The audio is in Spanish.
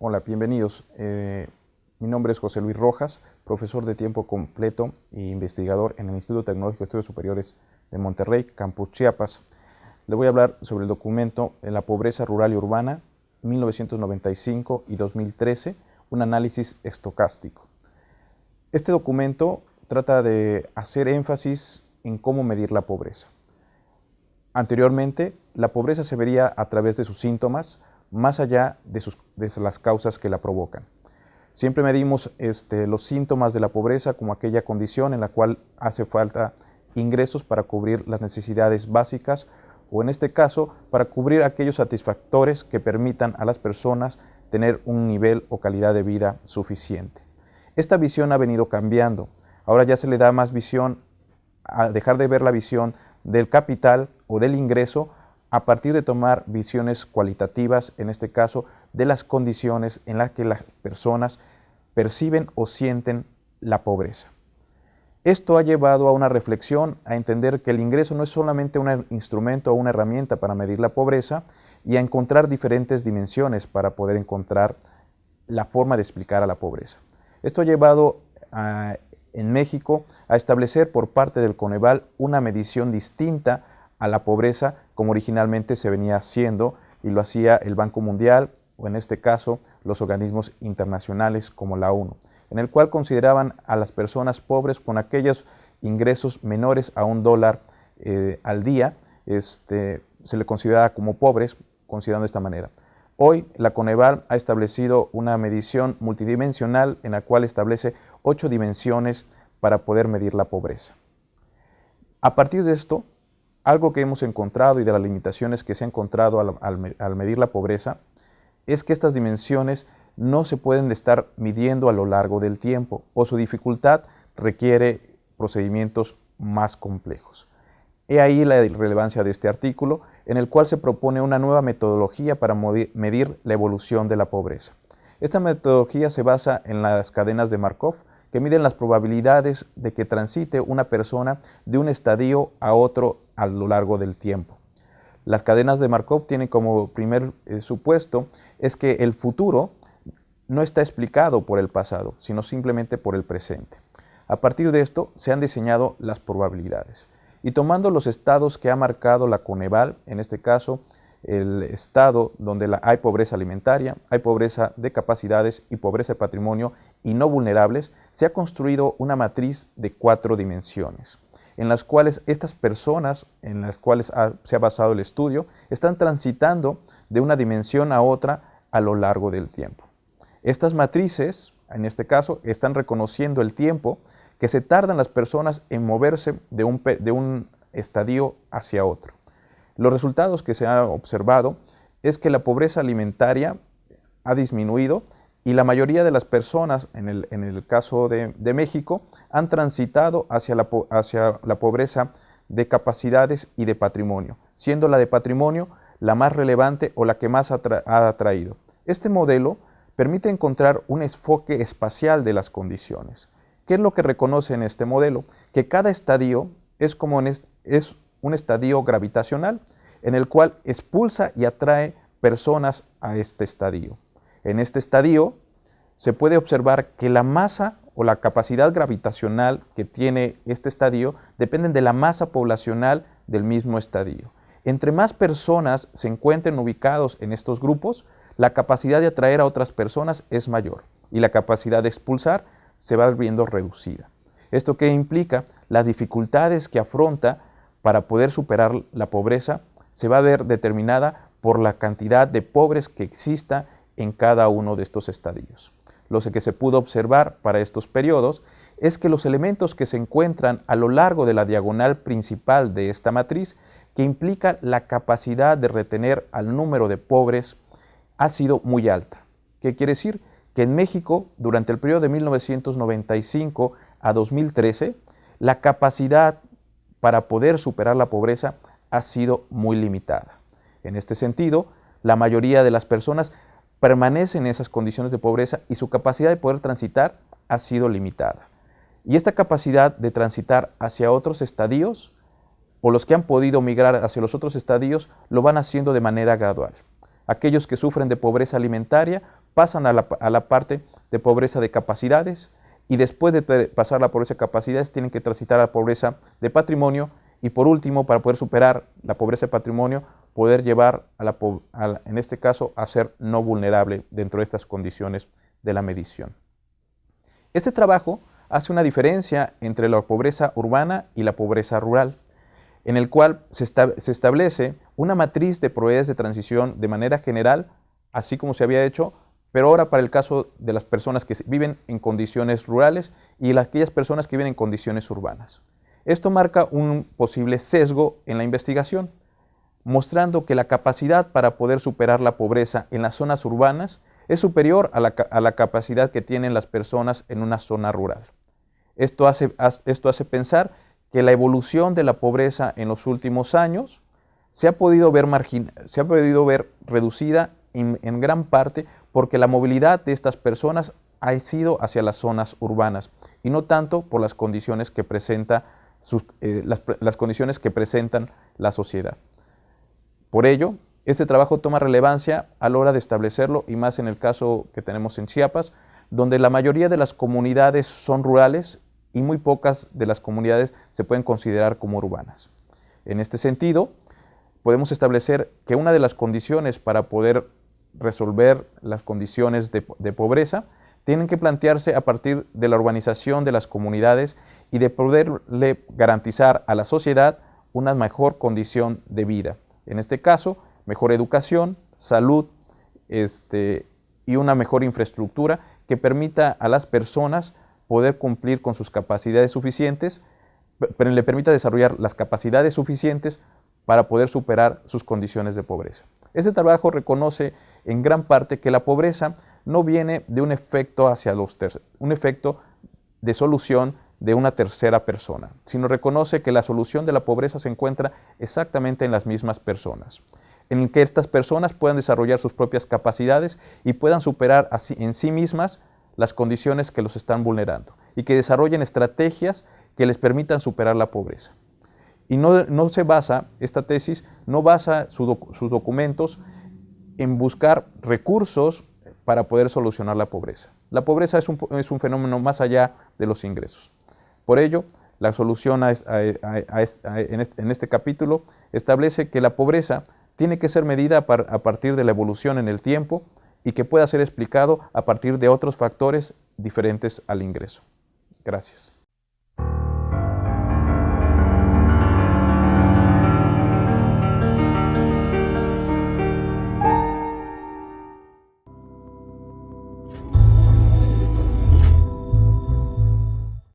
Hola, bienvenidos. Eh, mi nombre es José Luis Rojas, profesor de tiempo completo e investigador en el Instituto Tecnológico de Estudios Superiores de Monterrey, Campus Chiapas. Le voy a hablar sobre el documento en la pobreza rural y urbana 1995 y 2013, un análisis estocástico. Este documento trata de hacer énfasis en cómo medir la pobreza. Anteriormente, la pobreza se vería a través de sus síntomas, más allá de, las causas que la provocan. Siempre medimos este, los síntomas de la pobreza como aquella condición en la cual hace falta ingresos para cubrir las necesidades básicas o en este caso para cubrir aquellos satisfactores que permitan a las personas tener un nivel o calidad de vida suficiente. Esta visión ha venido cambiando. Ahora ya se le da más visión a dejar de ver la visión del capital o del ingreso a partir de tomar visiones cualitativas, en este caso, de las condiciones en las que las personas perciben o sienten la pobreza. Esto ha llevado a una reflexión, a entender que el ingreso no es solamente un instrumento o una herramienta para medir la pobreza y a encontrar diferentes dimensiones para poder encontrar la forma de explicar a la pobreza. Esto ha llevado en México a establecer por parte del Coneval una medición distinta a la pobreza como originalmente se venía haciendo y lo hacía el Banco Mundial o en este caso los organismos internacionales como la ONU, en el cual consideraban a las personas pobres con aquellos ingresos menores a un dólar eh, al día, este, se le consideraba como pobres, considerando de esta manera. Hoy la Coneval ha establecido una medición multidimensional en la cual establece ocho dimensiones para poder medir la pobreza. A partir de esto, algo que hemos encontrado y de las limitaciones que se ha encontrado al, medir la pobreza es que estas dimensiones no se pueden estar midiendo a lo largo del tiempo o su dificultad requiere procedimientos más complejos. He ahí la relevancia de este artículo, en el cual se propone una nueva metodología para medir la evolución de la pobreza. Esta metodología se basa en las cadenas de Markov, que miden las probabilidades de que transite una persona de un estadio a otro a lo largo del tiempo. Las cadenas de Markov tienen como primer eh, supuesto es que el futuro no está explicado por el pasado, sino simplemente por el presente. A partir de esto se han diseñado las probabilidades. Y tomando los estados que ha marcado la Coneval, en este caso el estado donde hay pobreza alimentaria, hay pobreza de capacidades y pobreza de patrimonio y no vulnerables, se ha construido una matriz de cuatro dimensiones, en las cuales estas personas, en las cuales se ha basado el estudio, están transitando de una dimensión a otra a lo largo del tiempo. Estas matrices, en este caso, están reconociendo el tiempo que se tardan las personas en moverse de un, de un estadio hacia otro. Los resultados que se han observado es que la pobreza alimentaria ha disminuido y la mayoría de las personas, en el, caso de, México, han transitado hacia la, pobreza de capacidades y de patrimonio, siendo la de patrimonio la más relevante o la que más ha atraído. Este modelo permite encontrar un enfoque espacial de las condiciones. ¿Qué es lo que reconoce en este modelo? Que cada estadio es, como es un estadio gravitacional en el cual expulsa y atrae personas a este estadio. En este estadio se puede observar que la masa o la capacidad gravitacional que tiene este estadio dependen de la masa poblacional del mismo estadio. Entre más personas se encuentren ubicados en estos grupos, la capacidad de atraer a otras personas es mayor y la capacidad de expulsar se va viendo reducida. ¿Esto qué implica? Las dificultades que afronta para poder superar la pobreza se va a ver determinada por la cantidad de pobres que exista en cada uno de estos estadios. Lo que se pudo observar para estos periodos es que los elementos que se encuentran a lo largo de la diagonal principal de esta matriz, que implica la capacidad de retener al número de pobres, ha sido muy alta. ¿Qué quiere decir? Que en México, durante el periodo de 1995 a 2013, la capacidad para poder superar la pobreza ha sido muy limitada. En este sentido, la mayoría de las personas permanecen en esas condiciones de pobreza y su capacidad de poder transitar ha sido limitada. Y esta capacidad de transitar hacia otros estadios, o los que han podido migrar hacia los otros estadios, lo van haciendo de manera gradual. Aquellos que sufren de pobreza alimentaria pasan a la, parte de pobreza de capacidades y después de pasar la pobreza de capacidades tienen que transitar a la pobreza de patrimonio y por último, para poder superar la pobreza de patrimonio, poder llevar, a la, en este caso, a ser no vulnerable dentro de estas condiciones de la medición. Este trabajo hace una diferencia entre la pobreza urbana y la pobreza rural, en el cual se, establece una matriz de probabilidades de transición de manera general, así como se había hecho, pero ahora para el caso de las personas que viven en condiciones rurales y aquellas personas que viven en condiciones urbanas. Esto marca un posible sesgo en la investigación, mostrando que la capacidad para poder superar la pobreza en las zonas urbanas es superior a la, capacidad que tienen las personas en una zona rural. Esto hace, esto hace pensar que la evolución de la pobreza en los últimos años se ha podido ver, se ha podido ver reducida en, gran parte porque la movilidad de estas personas ha sido hacia las zonas urbanas y no tanto por las condiciones que presenta eh, las, condiciones que presentan la sociedad. Por ello, este trabajo toma relevancia a la hora de establecerlo y más en el caso que tenemos en Chiapas, donde la mayoría de las comunidades son rurales y muy pocas de las comunidades se pueden considerar como urbanas. En este sentido, podemos establecer que una de las condiciones para poder resolver las condiciones de, de pobreza tienen que plantearse a partir de la urbanización de las comunidades y de poderle garantizar a la sociedad una mejor condición de vida. En este caso, mejor educación, salud este, y una mejor infraestructura que permita a las personas poder cumplir con sus capacidades suficientes, pero le permita desarrollar las capacidades suficientes para poder superar sus condiciones de pobreza. Este trabajo reconoce en gran parte que la pobreza no viene de un efecto hacia los un efecto de solución de una tercera persona, sino reconoce que la solución de la pobreza se encuentra exactamente en las mismas personas, en que estas personas puedan desarrollar sus propias capacidades y puedan superar en sí mismas las condiciones que los están vulnerando y que desarrollen estrategias que les permitan superar la pobreza. Y no, se basa, esta tesis no basa sus documentos en buscar recursos para poder solucionar la pobreza. La pobreza es un fenómeno más allá de los ingresos. Por ello, la solución en este capítulo establece que la pobreza tiene que ser medida a partir de la evolución en el tiempo y que pueda ser explicado a partir de otros factores diferentes al ingreso. Gracias.